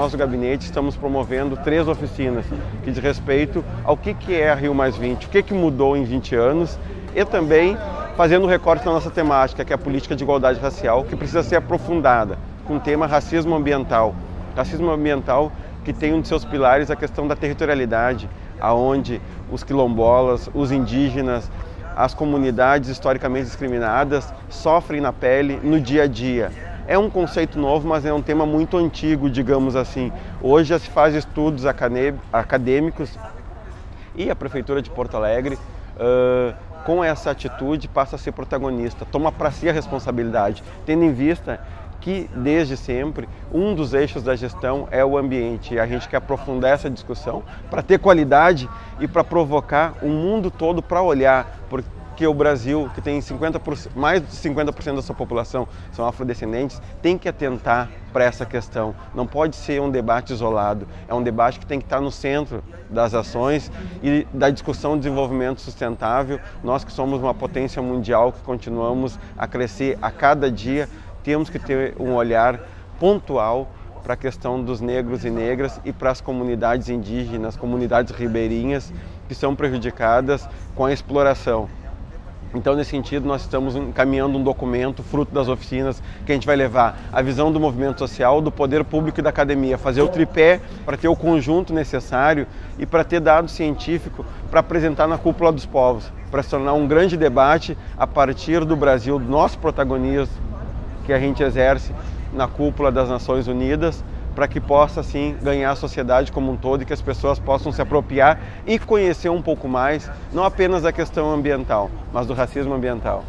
nós do gabinete estamos promovendo três oficinas que diz respeito ao que, que é a Rio Mais 20, o que, que mudou em 20 anos e também fazendo recorte na nossa temática, que é a política de igualdade racial, que precisa ser aprofundada com o tema racismo ambiental. Racismo ambiental que tem um de seus pilares a questão da territorialidade, aonde os quilombolas, os indígenas, as comunidades historicamente discriminadas sofrem na pele no dia a dia. É um conceito novo, mas é um tema muito antigo, digamos assim. Hoje já se faz estudos acadêmicos e a Prefeitura de Porto Alegre, uh, com essa atitude, passa a ser protagonista, toma para si a responsabilidade, tendo em vista que desde sempre um dos eixos da gestão é o ambiente. E a gente quer aprofundar essa discussão para ter qualidade e para provocar o mundo todo para olhar, porque o Brasil, que tem 50%, mais de 50% da sua população são afrodescendentes, tem que atentar para essa questão. Não pode ser um debate isolado, é um debate que tem que estar no centro das ações e da discussão de desenvolvimento sustentável. Nós que somos uma potência mundial, que continuamos a crescer a cada dia, temos que ter um olhar pontual para a questão dos negros e negras e para as comunidades indígenas, comunidades ribeirinhas que são prejudicadas com a exploração. Então, nesse sentido, nós estamos encaminhando um documento, fruto das oficinas, que a gente vai levar a visão do movimento social, do poder público e da academia, fazer o tripé para ter o conjunto necessário e para ter dado científico para apresentar na cúpula dos povos, para se tornar um grande debate a partir do Brasil, do nosso protagonismo, que a gente exerce na cúpula das Nações Unidas, para que possa assim ganhar a sociedade como um todo e que as pessoas possam se apropriar e conhecer um pouco mais, não apenas da questão ambiental, mas do racismo ambiental.